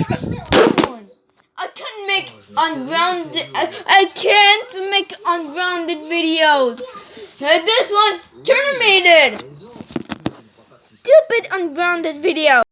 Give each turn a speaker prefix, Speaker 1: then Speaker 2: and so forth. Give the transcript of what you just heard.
Speaker 1: I can't make ungrounded. I, I can't make unrounded videos. This one's terminated. Stupid ungrounded video.